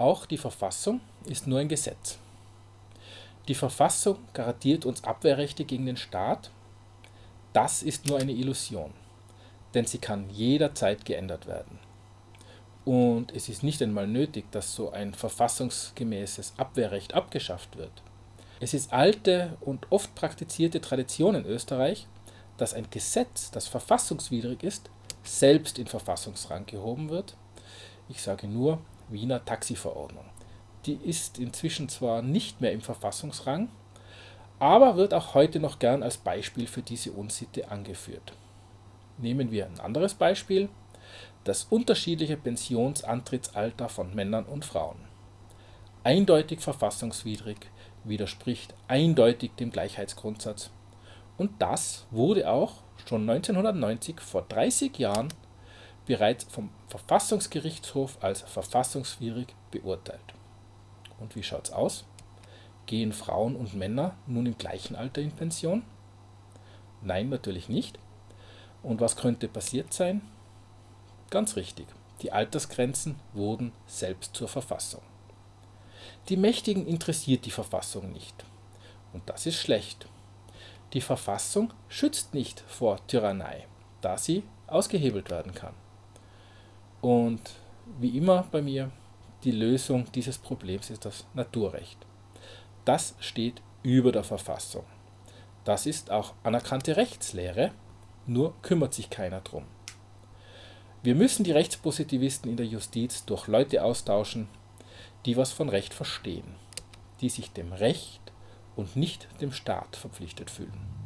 Auch die Verfassung ist nur ein Gesetz. Die Verfassung garantiert uns Abwehrrechte gegen den Staat. Das ist nur eine Illusion, denn sie kann jederzeit geändert werden. Und es ist nicht einmal nötig, dass so ein verfassungsgemäßes Abwehrrecht abgeschafft wird. Es ist alte und oft praktizierte Tradition in Österreich, dass ein Gesetz, das verfassungswidrig ist, selbst in Verfassungsrang gehoben wird. Ich sage nur Wiener Taxiverordnung. Die ist inzwischen zwar nicht mehr im Verfassungsrang, aber wird auch heute noch gern als Beispiel für diese Unsitte angeführt. Nehmen wir ein anderes Beispiel, das unterschiedliche Pensionsantrittsalter von Männern und Frauen. Eindeutig verfassungswidrig, widerspricht eindeutig dem Gleichheitsgrundsatz. Und das wurde auch schon 1990, vor 30 Jahren, bereits vom Verfassungsgerichtshof als verfassungswidrig beurteilt. Und wie schaut's aus? Gehen Frauen und Männer nun im gleichen Alter in Pension? Nein, natürlich nicht. Und was könnte passiert sein? Ganz richtig, die Altersgrenzen wurden selbst zur Verfassung. Die Mächtigen interessiert die Verfassung nicht. Und das ist schlecht. Die Verfassung schützt nicht vor Tyrannei, da sie ausgehebelt werden kann. Und wie immer bei mir, die Lösung dieses Problems ist das Naturrecht. Das steht über der Verfassung. Das ist auch anerkannte Rechtslehre, nur kümmert sich keiner drum. Wir müssen die Rechtspositivisten in der Justiz durch Leute austauschen, die was von Recht verstehen, die sich dem Recht und nicht dem Staat verpflichtet fühlen.